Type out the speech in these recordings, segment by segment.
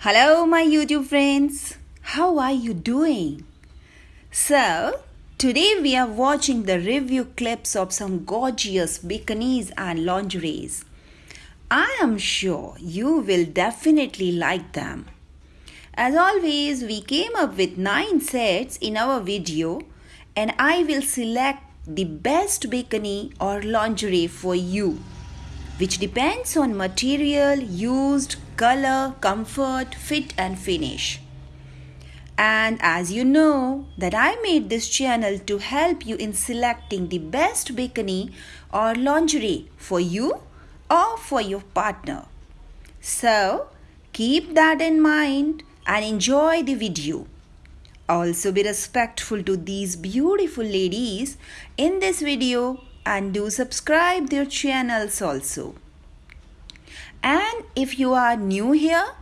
Hello, my YouTube friends. How are you doing? So, today we are watching the review clips of some gorgeous bikinis and lingeries. I am sure you will definitely like them. As always, we came up with 9 sets in our video and I will select the best bikini or lingerie for you which depends on material used, color, comfort, fit and finish. And as you know that I made this channel to help you in selecting the best bikini or lingerie for you or for your partner. So keep that in mind and enjoy the video. Also be respectful to these beautiful ladies in this video and do subscribe their channels also. And if you are new here,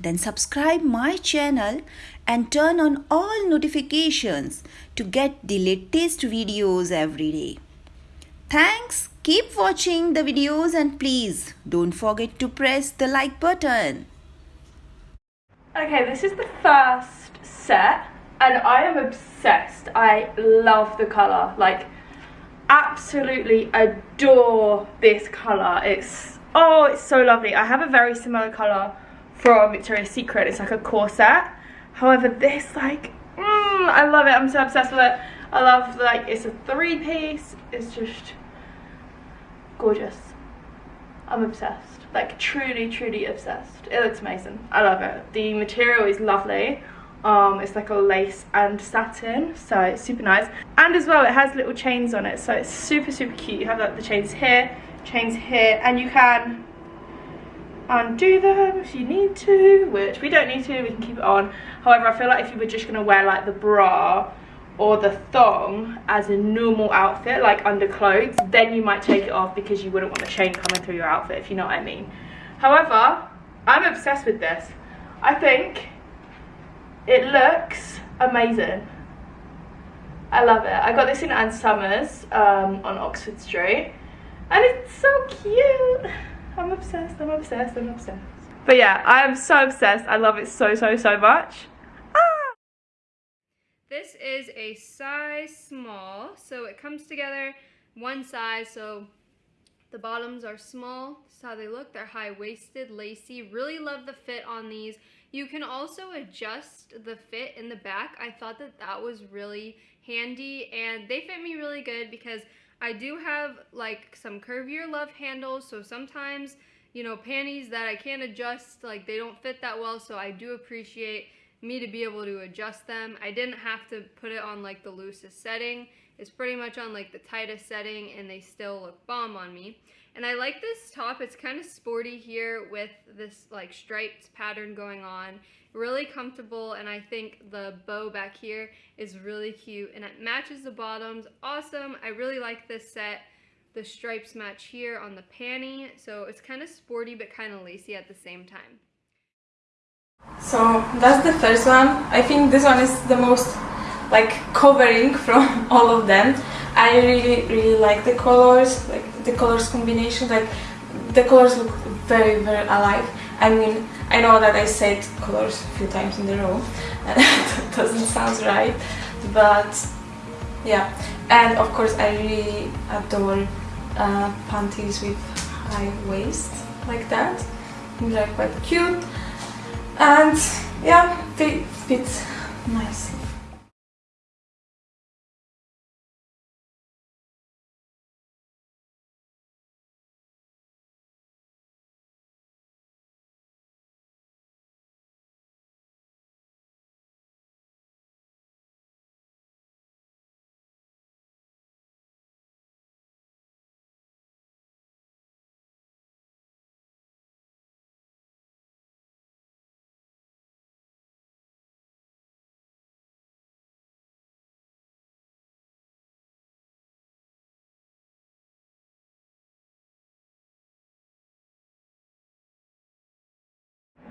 then subscribe my channel and turn on all notifications to get the latest videos every day. Thanks. Keep watching the videos and please don't forget to press the like button. Okay, this is the first set and I am obsessed. I love the colour. Like, absolutely adore this colour. It's, oh, it's so lovely. I have a very similar colour from Victoria's Secret. It's like a corset. However, this, like, mm, I love it. I'm so obsessed with it. I love, like, it's a three piece. It's just gorgeous. I'm obsessed. Like, truly, truly obsessed. It looks amazing. I love it. The material is lovely. Um, it's like a lace and satin, so it's super nice. And as well, it has little chains on it, so it's super, super cute. You have like the chains here, chains here, and you can undo them if you need to, which we don't need to, we can keep it on. However, I feel like if you were just gonna wear like the bra or the thong as a normal outfit, like under clothes, then you might take it off because you wouldn't want the chain coming through your outfit, if you know what I mean. However, I'm obsessed with this. I think it looks amazing. I love it. I got this in Ann Summers um, on Oxford Street. And it's so cute. I'm obsessed, I'm obsessed, I'm obsessed. But yeah, I am so obsessed. I love it so, so, so much. Ah! This is a size small, so it comes together one size, so the bottoms are small. This is how they look. They're high-waisted, lacy. Really love the fit on these. You can also adjust the fit in the back. I thought that that was really handy and they fit me really good because I do have like some curvier love handles so sometimes you know panties that I can't adjust like they don't fit that well so I do appreciate me to be able to adjust them. I didn't have to put it on like the loosest setting. It's pretty much on like the tightest setting and they still look bomb on me. And I like this top. It's kind of sporty here with this like striped pattern going on. Really comfortable and I think the bow back here is really cute and it matches the bottoms. Awesome. I really like this set. The stripes match here on the panty. So it's kind of sporty but kind of lacy at the same time. So that's the first one. I think this one is the most like covering from all of them. I really really like the colors, like the colors combination, like the colors look very very alive. I mean, I know that I said colors a few times in the row, and that doesn't sound right, but yeah. And of course, I really adore uh, panties with high waist like that. They're quite cute, and yeah, they fit nice.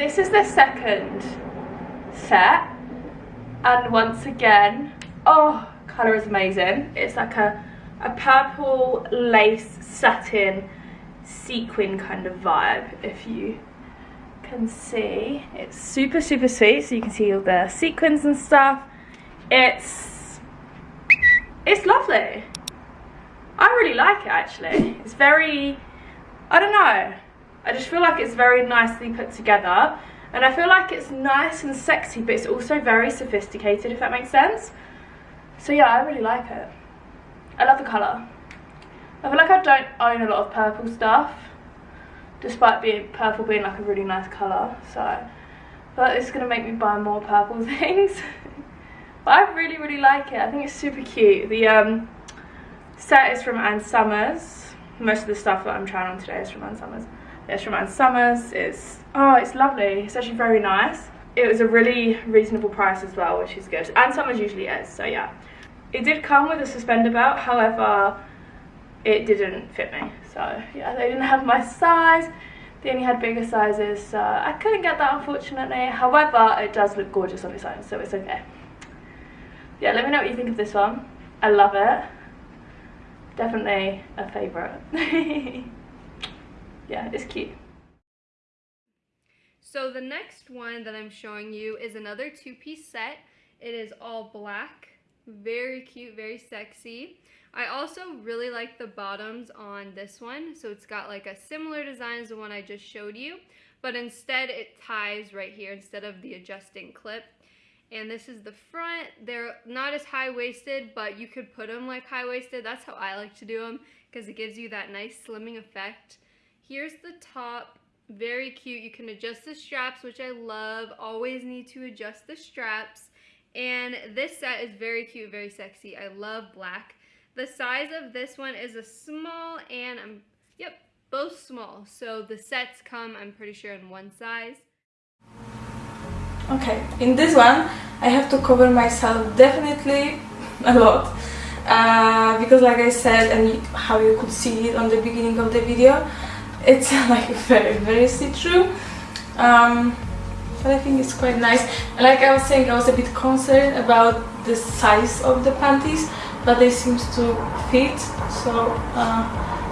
This is the second set and once again, oh, colour is amazing. It's like a, a purple lace satin sequin kind of vibe if you can see, it's super, super sweet. So you can see all the sequins and stuff. It's, it's lovely. I really like it actually. It's very, I don't know. I just feel like it's very nicely put together. And I feel like it's nice and sexy, but it's also very sophisticated, if that makes sense. So yeah, I really like it. I love the colour. I feel like I don't own a lot of purple stuff, despite being purple being like a really nice colour. So I this going to make me buy more purple things. but I really, really like it. I think it's super cute. The um, set is from Ann Summers. Most of the stuff that I'm trying on today is from Ann Summers. It's from Ann Summers. It's, oh, it's lovely. It's actually very nice. It was a really reasonable price as well, which is good. Ann Summers usually is, so yeah. It did come with a suspender belt, however, it didn't fit me. So yeah, they didn't have my size. They only had bigger sizes, so I couldn't get that unfortunately. However, it does look gorgeous on its own, so it's okay. Yeah, let me know what you think of this one. I love it. Definitely a favourite. yeah, it's cute. So the next one that I'm showing you is another two-piece set. It is all black, very cute, very sexy. I also really like the bottoms on this one. So it's got like a similar design as the one I just showed you, but instead it ties right here instead of the adjusting clip. And this is the front. They're not as high-waisted, but you could put them like high-waisted. That's how I like to do them because it gives you that nice slimming effect. Here's the top. Very cute. You can adjust the straps, which I love. Always need to adjust the straps. And this set is very cute, very sexy. I love black. The size of this one is a small and I'm, yep, both small. So the sets come, I'm pretty sure, in one size. Okay, in this one I have to cover myself definitely a lot uh, because like I said and how you could see it on the beginning of the video it's like very very see-through um, but I think it's quite nice. Like I was saying I was a bit concerned about the size of the panties but they seems to fit so uh,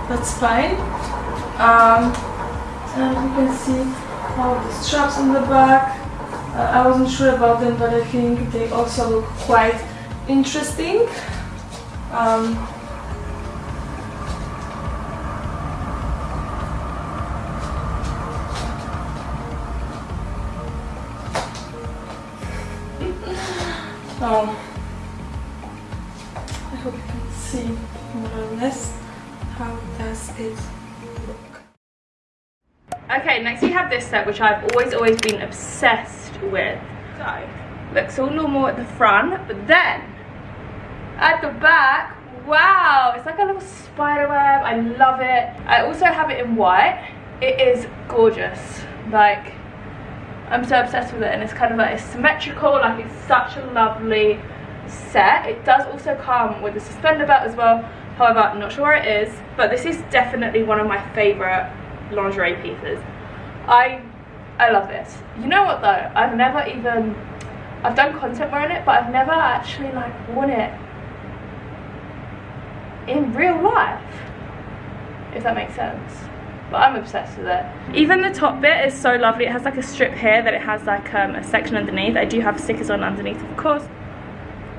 that's fine. Um, and you can see all the straps on the back. Uh, I wasn't sure about them but I think they also look quite interesting. Um, um, I hope you can see more or less how does it look. Okay, next we have this set which I've always, always been obsessed with. So, looks all normal at the front, but then at the back, wow, it's like a little spider web. I love it. I also have it in white. It is gorgeous. Like, I'm so obsessed with it and it's kind of like symmetrical, like it's such a lovely set. It does also come with a suspender belt as well. However, I'm not sure where it is, but this is definitely one of my favourite lingerie pieces. I I love this. You know what though? I've never even I've done content wearing it, but I've never actually like worn it in real life. If that makes sense. But I'm obsessed with it. Even the top bit is so lovely. It has like a strip here that it has like um, a section underneath. I do have stickers on underneath, of course.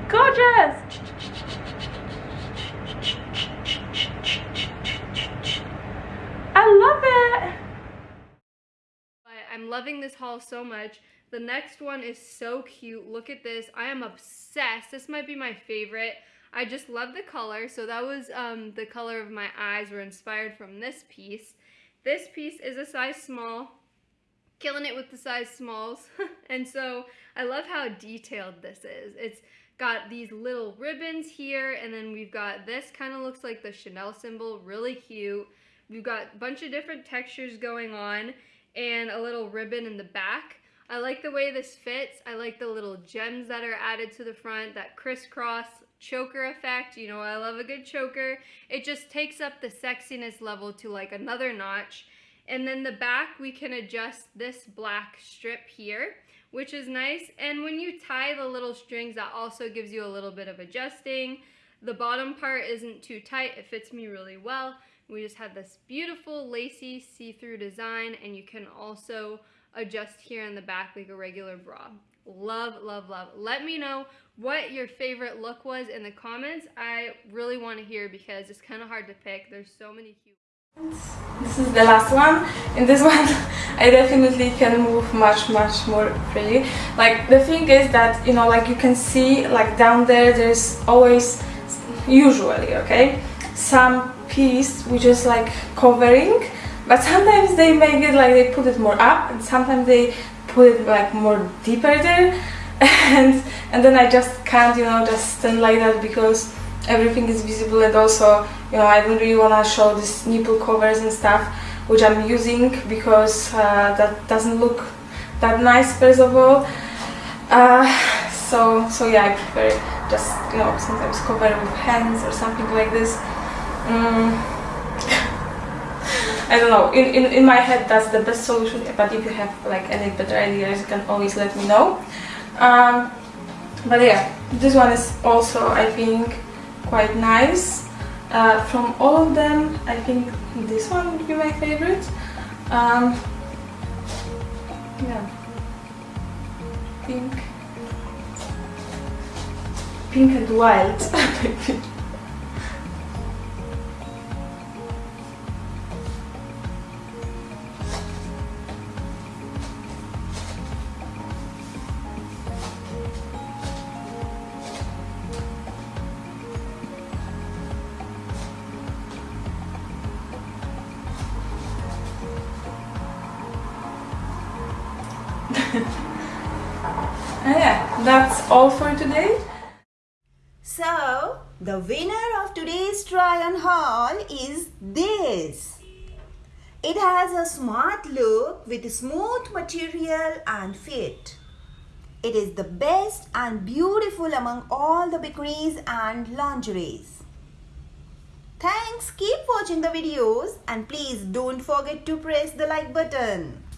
Gorgeous! I love it! I'm loving this haul so much. The next one is so cute. Look at this. I am obsessed. This might be my favorite. I just love the color. So that was um, the color of my eyes were inspired from this piece. This piece is a size small. Killing it with the size smalls. and so I love how detailed this is. It's got these little ribbons here and then we've got this kind of looks like the Chanel symbol really cute we've got a bunch of different textures going on and a little ribbon in the back I like the way this fits I like the little gems that are added to the front that crisscross choker effect you know I love a good choker it just takes up the sexiness level to like another notch and then the back we can adjust this black strip here which is nice. And when you tie the little strings, that also gives you a little bit of adjusting. The bottom part isn't too tight. It fits me really well. We just have this beautiful lacy see-through design and you can also adjust here in the back like a regular bra. Love, love, love. Let me know what your favorite look was in the comments. I really want to hear because it's kind of hard to pick. There's so many cute. This is the last one. In this one, I definitely can move much, much more freely. Like the thing is that you know, like you can see, like down there, there's always, usually, okay, some piece which is like covering, but sometimes they make it like they put it more up, and sometimes they put it like more deeper there and and then I just can't you know just stand like that because everything is visible. And also you know I don't really want to show these nipple covers and stuff which I'm using because uh, that doesn't look that nice first of all. Uh, so so yeah I prefer just you know sometimes cover with hands or something like this. Mm. I don't know, in, in, in my head that's the best solution, but if you have like any better ideas, you can always let me know. Um, but yeah, this one is also, I think, quite nice. Uh, from all of them, I think this one would be my favorite. Um, yeah, pink, pink and white. that's all for today. So, the winner of today's try on haul is this. It has a smart look with smooth material and fit. It is the best and beautiful among all the bikinis and lingeries. Thanks, keep watching the videos and please don't forget to press the like button.